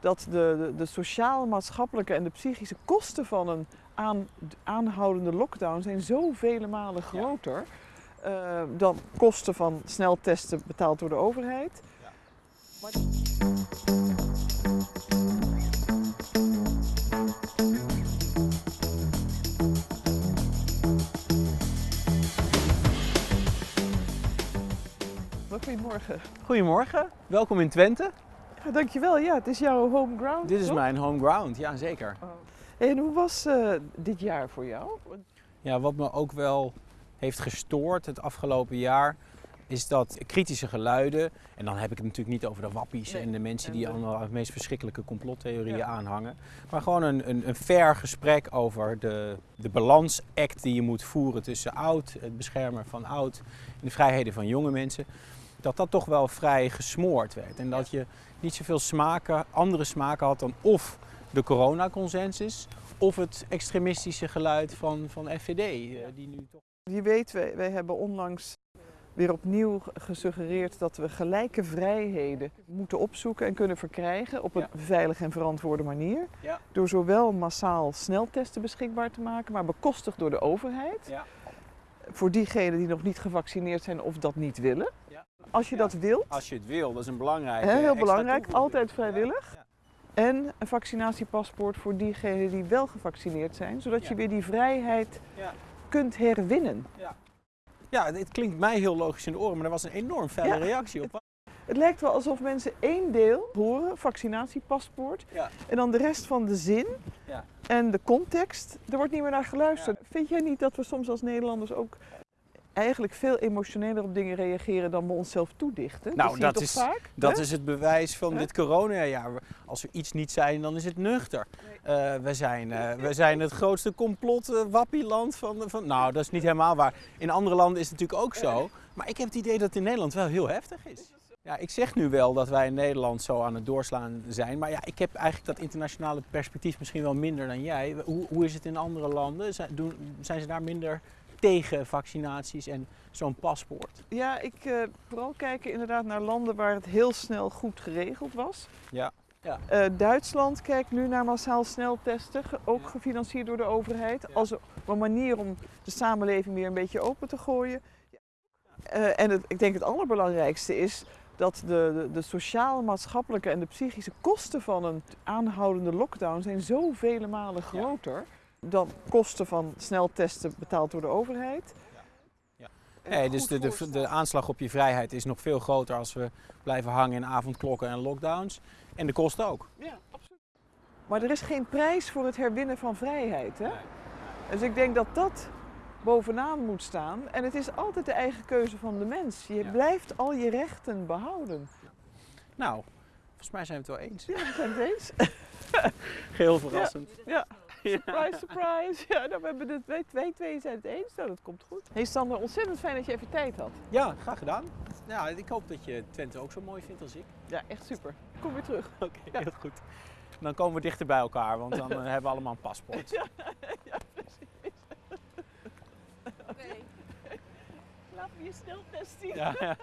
dat de, de, de sociale, maatschappelijke en de psychische kosten van een aan, aanhoudende lockdown zijn zoveel malen groter uh, dan kosten van sneltesten betaald door de overheid. Ja. Maar... Goedemorgen. Goedemorgen, welkom in Twente. Ja, dankjewel, ja, het is jouw home ground. Dit is mijn home ground, ja zeker. Oh. En hoe was uh, dit jaar voor jou? Ja, wat me ook wel heeft gestoord het afgelopen jaar is dat kritische geluiden, en dan heb ik het natuurlijk niet over de wappies en de mensen die allemaal de meest verschrikkelijke complottheorieën aanhangen, maar gewoon een, een, een fair gesprek over de, de balansact die je moet voeren tussen oud, het beschermen van oud en de vrijheden van jonge mensen, dat dat toch wel vrij gesmoord werd. En dat je niet zoveel smaken, andere smaken had dan of de coronaconsensus of het extremistische geluid van, van FVD. Eh, die nu toch... Je weet, wij, wij hebben onlangs weer opnieuw gesuggereerd dat we gelijke vrijheden moeten opzoeken en kunnen verkrijgen op een veilige en verantwoorde manier. Ja. Door zowel massaal sneltesten beschikbaar te maken, maar bekostigd door de overheid. Ja. Voor diegenen die nog niet gevaccineerd zijn of dat niet willen. Als je dat wilt. Als je het wil, dat is een belangrijk. Heel belangrijk, altijd vrijwillig. En een vaccinatiepaspoort voor diegenen die wel gevaccineerd zijn, zodat je weer die vrijheid kunt herwinnen. Ja. ja, het klinkt mij heel logisch in de oren, maar er was een enorm felle reactie op. Het lijkt wel alsof mensen één deel horen, vaccinatiepaspoort, en dan de rest van de zin en de context, er wordt niet meer naar geluisterd. Vind jij niet dat we soms als Nederlanders ook eigenlijk veel emotioneler op dingen reageren dan we onszelf toedichten. Nou, dat, is, vaak, dat is het bewijs van dit coronajaar. Als we iets niet zijn, dan is het nuchter. Uh, we, zijn, uh, we zijn het grootste complot uh, wappieland van, van... Nou, dat is niet helemaal waar. In andere landen is het natuurlijk ook zo. Maar ik heb het idee dat het in Nederland wel heel heftig is. Ja, ik zeg nu wel dat wij in Nederland zo aan het doorslaan zijn. Maar ja, ik heb eigenlijk dat internationale perspectief misschien wel minder dan jij. Hoe, hoe is het in andere landen? Zijn, doen, zijn ze daar minder tegen vaccinaties en zo'n paspoort? Ja, ik uh, vooral kijken inderdaad naar landen waar het heel snel goed geregeld was. Ja. ja. Uh, Duitsland kijkt nu naar massaal sneltesten, ook gefinancierd door de overheid, als een manier om de samenleving weer een beetje open te gooien. Uh, en het, ik denk het allerbelangrijkste is dat de, de, de sociale, maatschappelijke en de psychische kosten van een aanhoudende lockdown zijn zoveel malen groter dan kosten van sneltesten betaald door de overheid. Ja. ja. dus de, de, de, aanslag op je vrijheid is nog veel groter als we blijven hangen in avondklokken en lockdowns. En de kosten ook. Ja, absoluut. Maar er is geen prijs voor het herwinnen van vrijheid. Hè? Dus ik denk dat dat bovenaan moet staan. En het is altijd de eigen keuze van de mens. Je blijft al je rechten behouden. Nou, volgens mij zijn we het wel eens. Ja, we zijn het eens. Heel verrassend. ja. Surprise, surprise. Ja, nou, we hebben de twee, twee, twee zijn het eens. Nou, dat komt goed. Hey Sander, ontzettend fijn dat je even tijd had. Ja, graag gedaan. Ja, ik hoop dat je Twente ook zo mooi vindt als ik. Ja, echt super. Kom weer terug. Oké, heel goed. Dan komen we dichter bij elkaar, want dan hebben we allemaal een paspoort. Ja, ja precies. Oké. Laten we je